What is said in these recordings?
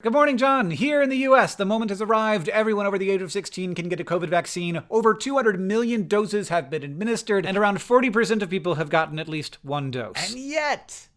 Good morning, John. Here in the US, the moment has arrived. Everyone over the age of 16 can get a COVID vaccine. Over 200 million doses have been administered, and around 40% of people have gotten at least one dose. And yet,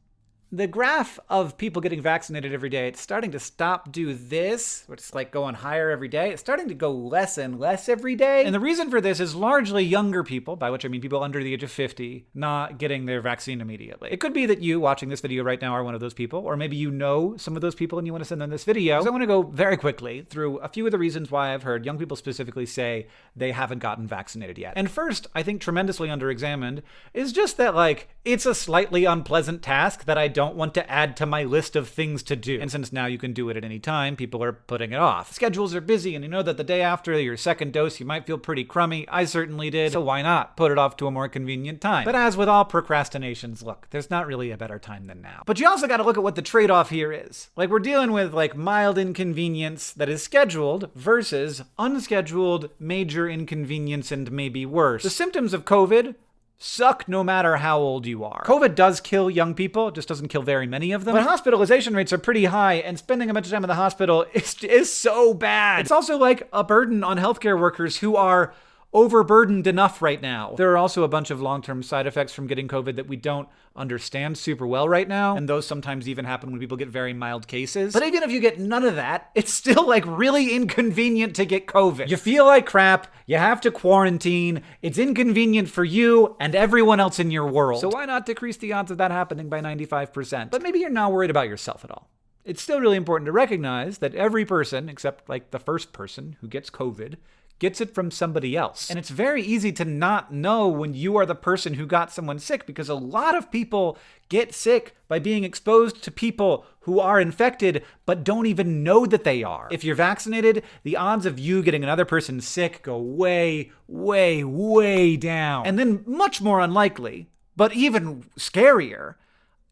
the graph of people getting vaccinated every day, it's starting to stop do this, which is like going higher every day. It's starting to go less and less every day. And the reason for this is largely younger people, by which I mean people under the age of 50, not getting their vaccine immediately. It could be that you watching this video right now are one of those people, or maybe you know some of those people and you want to send them this video. So I want to go very quickly through a few of the reasons why I've heard young people specifically say they haven't gotten vaccinated yet. And first, I think tremendously underexamined, is just that like, it's a slightly unpleasant task that I don't don't want to add to my list of things to do. And since now you can do it at any time, people are putting it off. Schedules are busy, and you know that the day after your second dose, you might feel pretty crummy. I certainly did. So why not put it off to a more convenient time? But as with all procrastinations, look, there's not really a better time than now. But you also got to look at what the trade off here is. Like, we're dealing with like mild inconvenience that is scheduled versus unscheduled major inconvenience and maybe worse. The symptoms of COVID suck no matter how old you are. COVID does kill young people, it just doesn't kill very many of them. But hospitalization rates are pretty high, and spending a bunch of time in the hospital is, is so bad. It's also like a burden on healthcare workers who are overburdened enough right now. There are also a bunch of long-term side effects from getting COVID that we don't understand super well right now, and those sometimes even happen when people get very mild cases. But even if you get none of that, it's still like really inconvenient to get COVID. You feel like crap, you have to quarantine, it's inconvenient for you and everyone else in your world. So why not decrease the odds of that happening by 95%? But maybe you're not worried about yourself at all. It's still really important to recognize that every person, except like the first person who gets COVID, gets it from somebody else. And it's very easy to not know when you are the person who got someone sick because a lot of people get sick by being exposed to people who are infected but don't even know that they are. If you're vaccinated, the odds of you getting another person sick go way, way, way down. And then much more unlikely, but even scarier,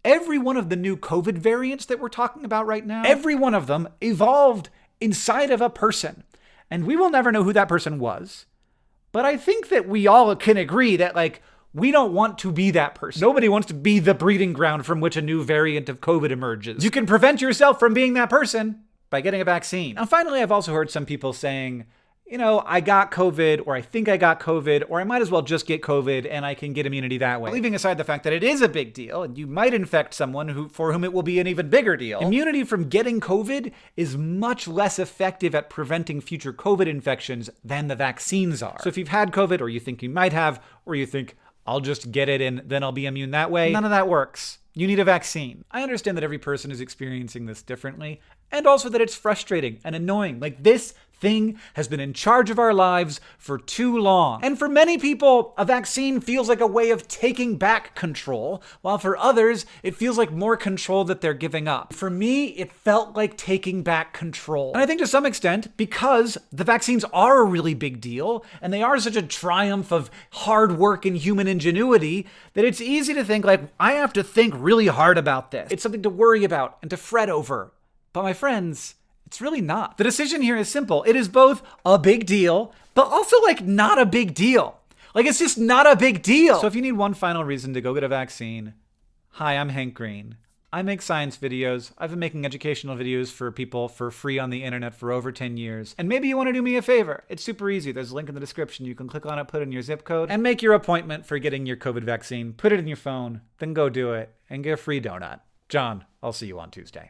every one of the new COVID variants that we're talking about right now, every one of them evolved inside of a person and we will never know who that person was. But I think that we all can agree that, like, we don't want to be that person. Nobody wants to be the breeding ground from which a new variant of COVID emerges. You can prevent yourself from being that person by getting a vaccine. And finally, I've also heard some people saying, you know, I got COVID, or I think I got COVID, or I might as well just get COVID and I can get immunity that way. Leaving aside the fact that it is a big deal, and you might infect someone who, for whom it will be an even bigger deal, immunity from getting COVID is much less effective at preventing future COVID infections than the vaccines are. So if you've had COVID, or you think you might have, or you think, I'll just get it and then I'll be immune that way, none of that works. You need a vaccine. I understand that every person is experiencing this differently, and also that it's frustrating and annoying. Like, this thing has been in charge of our lives for too long. And for many people, a vaccine feels like a way of taking back control, while for others, it feels like more control that they're giving up. For me, it felt like taking back control. And I think to some extent, because the vaccines are a really big deal, and they are such a triumph of hard work and human ingenuity, that it's easy to think like, I have to think really hard about this. It's something to worry about and to fret over. But my friends, it's really not. The decision here is simple. It is both a big deal, but also like not a big deal. Like it's just not a big deal. So if you need one final reason to go get a vaccine, hi, I'm Hank Green. I make science videos. I've been making educational videos for people for free on the internet for over 10 years. And maybe you want to do me a favor. It's super easy. There's a link in the description. You can click on it, put in your zip code, and make your appointment for getting your COVID vaccine. Put it in your phone, then go do it, and get a free donut. John, I'll see you on Tuesday.